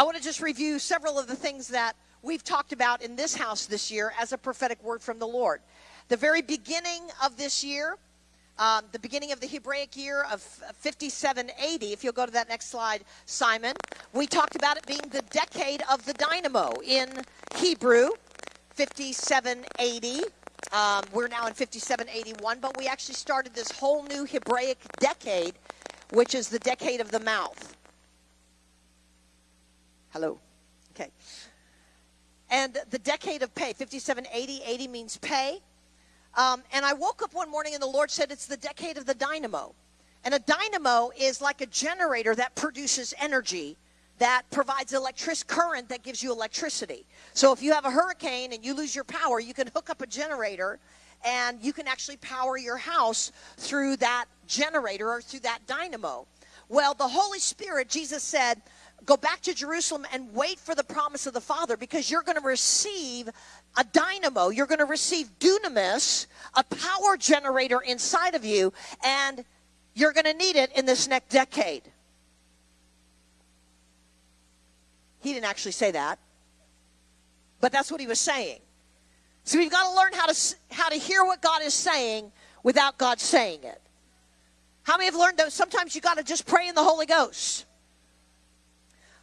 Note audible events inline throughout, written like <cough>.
I want to just review several of the things that we've talked about in this house this year as a prophetic word from the Lord. The very beginning of this year, um, the beginning of the Hebraic year of 5780, if you'll go to that next slide, Simon, we talked about it being the decade of the dynamo in Hebrew, 5780. Um, we're now in 5781, but we actually started this whole new Hebraic decade, which is the decade of the mouth. Hello. Okay. And the decade of pay, 5780, 80 means pay. Um, and I woke up one morning and the Lord said it's the decade of the dynamo. And a dynamo is like a generator that produces energy that provides electric current that gives you electricity. So if you have a hurricane and you lose your power, you can hook up a generator and you can actually power your house through that generator or through that dynamo. Well, the Holy Spirit, Jesus said, go back to Jerusalem and wait for the promise of the Father because you're going to receive a dynamo. You're going to receive dunamis, a power generator inside of you, and you're going to need it in this next decade. He didn't actually say that, but that's what he was saying. So we've got to learn how to how to hear what God is saying without God saying it. How many have learned that sometimes you got to just pray in the Holy Ghost?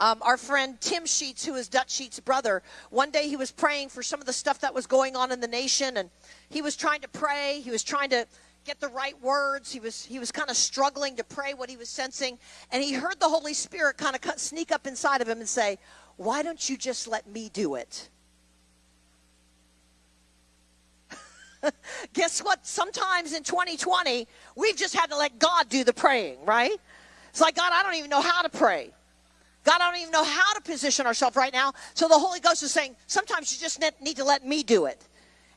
Um, our friend Tim Sheets, who is Dutch Sheets' brother, one day he was praying for some of the stuff that was going on in the nation, and he was trying to pray. He was trying to get the right words. He was he was kind of struggling to pray what he was sensing, and he heard the Holy Spirit kind of sneak up inside of him and say, "Why don't you just let me do it?" <laughs> Guess what? Sometimes in 2020, we've just had to let God do the praying, right? It's like, God, I don't even know how to pray. God, I don't even know how to position ourselves right now. So the Holy Ghost is saying, sometimes you just need to let me do it.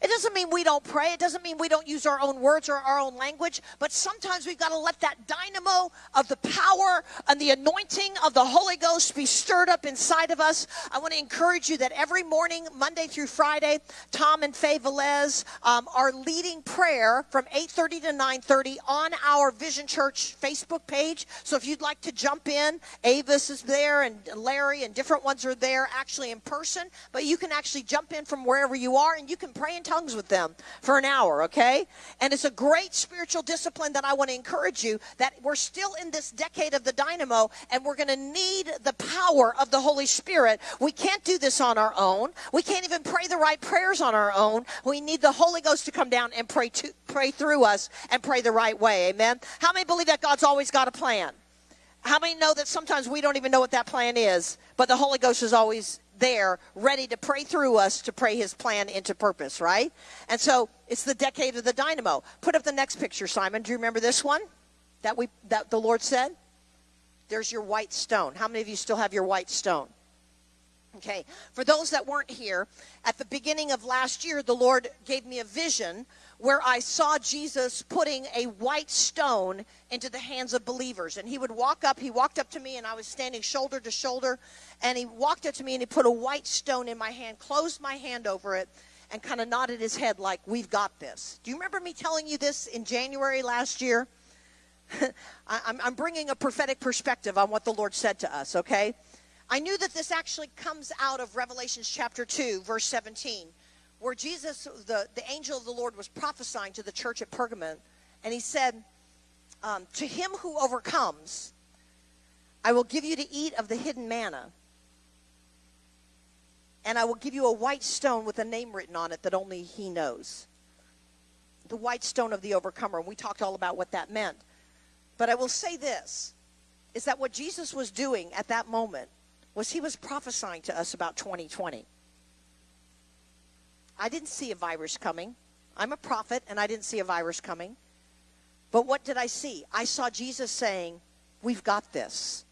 It doesn't mean we don't pray. It doesn't mean we don't use our own words or our own language. But sometimes we've got to let that dynamo of the power and the anointing of the Holy Ghost be stirred up inside of us. I want to encourage you that every morning, Monday through Friday, Tom and Faye Velez um, are leading prayer from 8.30 to 9.30 on our Vision Church Facebook page. So if you'd like to jump in, Avis is there and Larry and different ones are there actually in person. But you can actually jump in from wherever you are and you can pray in with them for an hour, okay? And it's a great spiritual discipline that I want to encourage you that we're still in this decade of the dynamo and we're going to need the power of the Holy Spirit. We can't do this on our own. We can't even pray the right prayers on our own. We need the Holy Ghost to come down and pray to pray through us and pray the right way. Amen. How many believe that God's always got a plan? How many know that sometimes we don't even know what that plan is, but the Holy Ghost is always there ready to pray through us to pray his plan into purpose, right? And so it's the decade of the dynamo. Put up the next picture, Simon. Do you remember this one that we that the Lord said? There's your white stone. How many of you still have your white stone? Okay. For those that weren't here, at the beginning of last year, the Lord gave me a vision where I saw Jesus putting a white stone into the hands of believers. And he would walk up, he walked up to me, and I was standing shoulder to shoulder. And he walked up to me and he put a white stone in my hand, closed my hand over it, and kind of nodded his head like, We've got this. Do you remember me telling you this in January last year? <laughs> I'm bringing a prophetic perspective on what the Lord said to us, okay? I knew that this actually comes out of Revelations chapter 2, verse 17 where Jesus, the, the angel of the Lord, was prophesying to the church at Pergamon, and he said, um, To him who overcomes, I will give you to eat of the hidden manna, and I will give you a white stone with a name written on it that only he knows. The white stone of the overcomer. And we talked all about what that meant. But I will say this is that what Jesus was doing at that moment was he was prophesying to us about 2020. I didn't see a virus coming. I'm a prophet and I didn't see a virus coming. But what did I see? I saw Jesus saying, We've got this.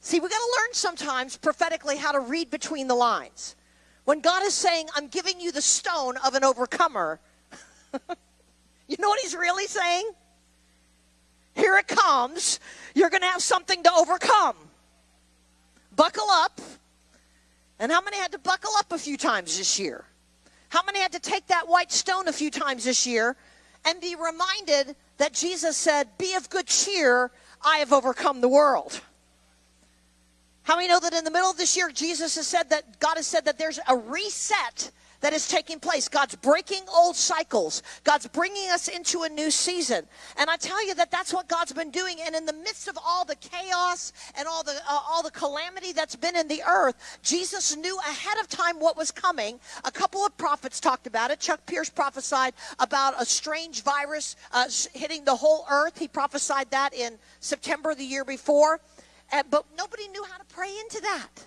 See, we got to learn sometimes prophetically how to read between the lines. When God is saying, I'm giving you the stone of an overcomer, <laughs> you know what he's really saying? Here it comes. You're going to have something to overcome. Buckle up and how many had to buckle up a few times this year? How many had to take that white stone a few times this year and be reminded that Jesus said, Be of good cheer, I have overcome the world? How many know that in the middle of this year, Jesus has said that God has said that there's a reset that is taking place. God's breaking old cycles. God's bringing us into a new season. And I tell you that that's what God's been doing. And in the midst of all the chaos and all the uh, all the calamity that's been in the earth, Jesus knew ahead of time what was coming. A couple of prophets talked about it. Chuck Pierce prophesied about a strange virus uh, hitting the whole earth. He prophesied that in September the year before. Uh, but nobody knew how to pray into that.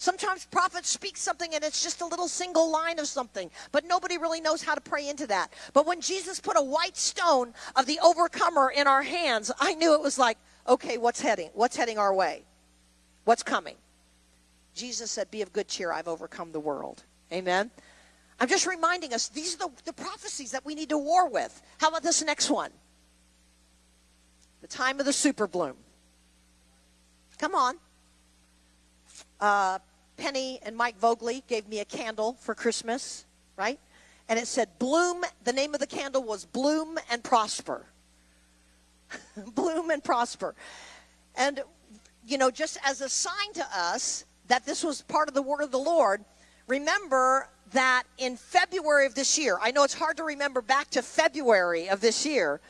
Sometimes prophets speak something and it's just a little single line of something, but nobody really knows how to pray into that. But when Jesus put a white stone of the overcomer in our hands, I knew it was like, okay, what's heading? What's heading our way? What's coming? Jesus said, Be of good cheer, I've overcome the world. Amen. I'm just reminding us these are the, the prophecies that we need to war with. How about this next one? The time of the super bloom. Come on. Uh, Penny and Mike Vogley gave me a candle for Christmas, right? And it said, Bloom, the name of the candle was Bloom and Prosper. <laughs> Bloom and Prosper. And, you know, just as a sign to us that this was part of the word of the Lord, remember that in February of this year, I know it's hard to remember back to February of this year,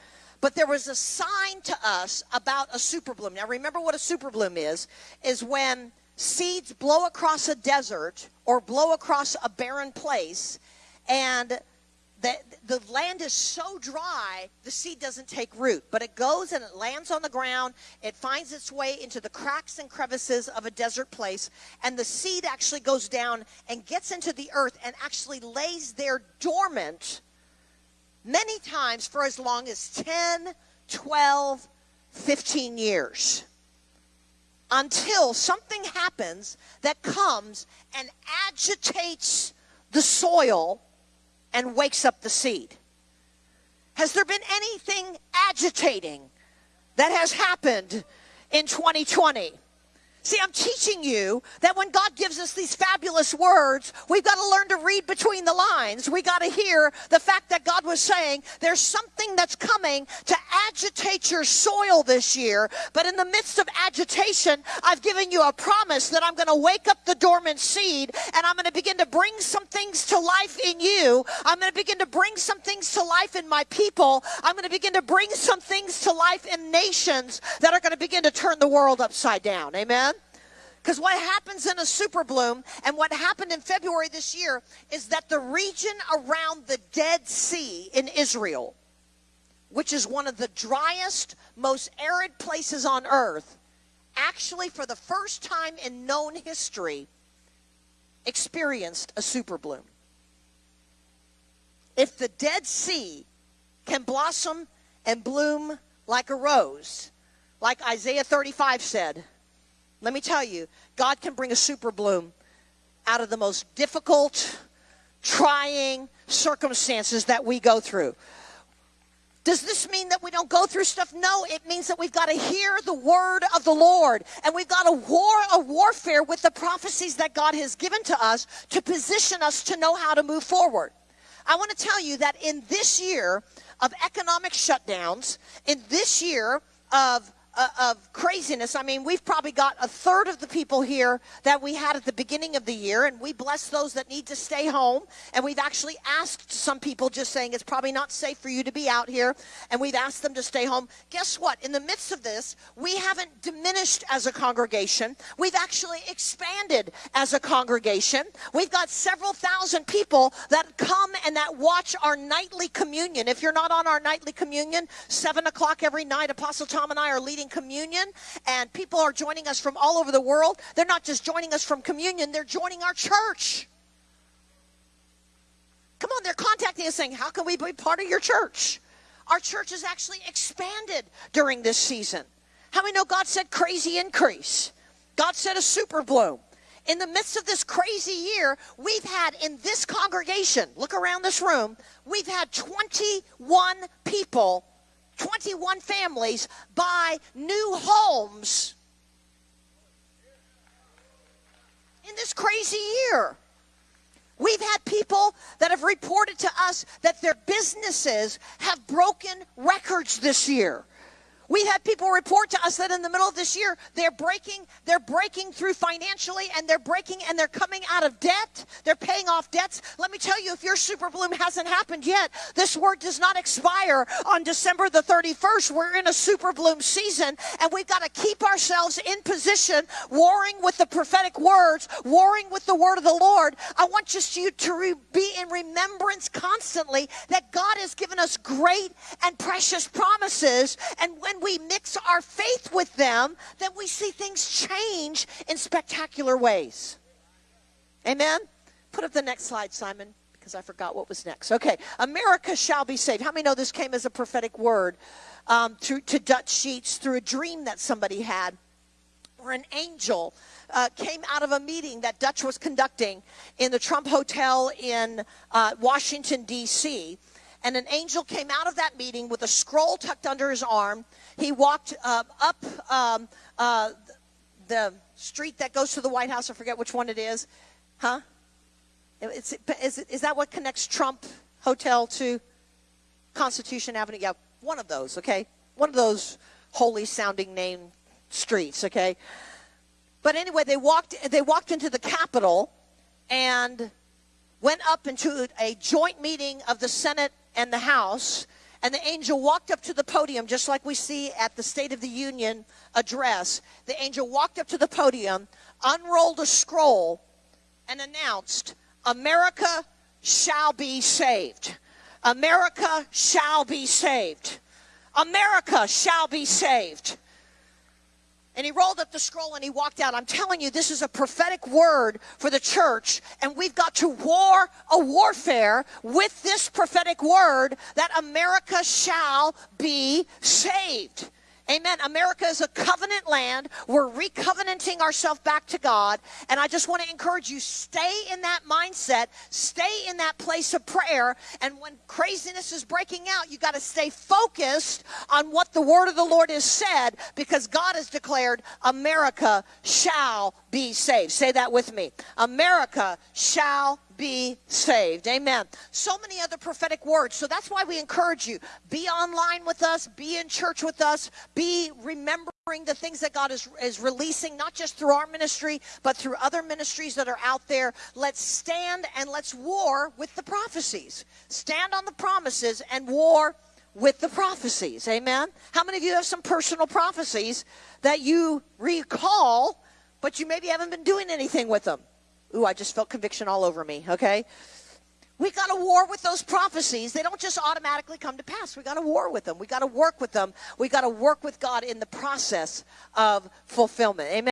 but there was a sign to us about a super bloom. Now, remember what a super bloom is, is when seeds blow across a desert or blow across a barren place and the, the land is so dry the seed doesn't take root. But it goes and it lands on the ground it finds its way into the cracks and crevices of a desert place and the seed actually goes down and gets into the earth and actually lays there dormant many times for as long as 10 12 15 years until something happens that comes and agitates the soil and wakes up the seed. Has there been anything agitating that has happened in 2020? See, I'm teaching you that when God gives us these fabulous words, we've got to learn to read between the lines. We got to hear the fact that God was saying there's something that's coming to agitate your soil this year. But in the midst of agitation, I've given you a promise that I'm going to wake up the dormant seed and I'm going to begin to bring some things to life in you. I'm going to begin to bring some things to life in my people. I'm going to begin to bring some things to life in nations that are going to begin to turn the world upside down. Amen. Because what happens in a super bloom and what happened in February this year is that the region around the Dead Sea in Israel, which is one of the driest, most arid places on earth, actually, for the first time in known history, experienced a super bloom. If the Dead Sea can blossom and bloom like a rose, like Isaiah 35 said, let me tell you, God can bring a super bloom out of the most difficult, trying circumstances that we go through. Does this mean that we don't go through stuff? No, it means that we've got to hear the word of the Lord and we've got a war a warfare with the prophecies that God has given to us to position us to know how to move forward. I want to tell you that in this year of economic shutdowns, in this year of Uh, of craziness. I mean, we've probably got a third of the people here that we had at the beginning of the year, and we bless those that need to stay home. And we've actually asked some people just saying it's probably not safe for you to be out here, and we've asked them to stay home. Guess what? In the midst of this, we haven't diminished as a congregation. We've actually expanded as a congregation. We've got several thousand people that come and that watch our nightly communion. If you're not on our nightly communion, seven o'clock every night, Apostle Tom and I are leading communion, and people are joining us from all over the world. They're not just joining us from communion, they're joining our church. Come on, they're contacting us saying, How can we be part of your church? Our church has actually expanded during this season. How many know God said crazy increase? God said a super bloom. In the midst of this crazy year, we've had in this congregation, look around this room, we've had 21 people 21 families buy new homes in this crazy year. We've had people that have reported to us that their businesses have broken records this year. We've had people report to us that in the middle of this year, they're breaking, they're breaking through financially and they're breaking and they're coming out of debt. They're paying off debts. Let me tell you, if your super bloom hasn't happened yet, this word does not expire on December the 31st. We're in a super bloom season and we've got to keep ourselves in position, warring with the prophetic words, warring with the word of the Lord. I want just you to be in remembrance constantly that God has given us great and precious promises. And when we mix our faith with them, then we see things change in spectacular ways. Amen? Put up the next slide, Simon, because I forgot what was next. Okay, America shall be saved. How many know this came as a prophetic word um, to, to Dutch Sheets through a dream that somebody had? Or an angel uh, came out of a meeting that Dutch was conducting in the Trump Hotel in uh, Washington, D.C and an angel came out of that meeting with a scroll tucked under his arm. He walked uh, up um, uh, the street that goes to the White House. I forget which one it is. Huh? It's, is, is that what connects Trump Hotel to Constitution Avenue? Yeah, one of those, okay? One of those holy sounding name streets, okay? But anyway, they walked, they walked into the Capitol and went up into a joint meeting of the Senate and the House, and the angel walked up to the podium, just like we see at the State of the Union address. The angel walked up to the podium, unrolled a scroll, and announced, America shall be saved. America shall be saved. America shall be saved and he rolled up the scroll and he walked out. I'm telling you, this is a prophetic word for the church, and we've got to war a warfare with this prophetic word that America shall be saved. Amen. America is a covenant land. We're recovenanting ourselves back to God. And I just want to encourage you stay in that mindset, stay in that place of prayer. And when craziness is breaking out, you got to stay focused on what the word of the Lord has said because God has declared America shall be saved. Say that with me. America shall be saved. Amen. So many other prophetic words. So that's why we encourage you be online with us, be in church with us, be remembering the things that God is, is releasing, not just through our ministry, but through other ministries that are out there. Let's stand and let's war with the prophecies. Stand on the promises and war with the prophecies. Amen. How many of you have some personal prophecies that you recall, but you maybe haven't been doing anything with them? Ooh, I just felt conviction all over me, okay? We got to war with those prophecies. They don't just automatically come to pass. We got to war with them. We got to work with them. We got to work with God in the process of fulfillment. Amen.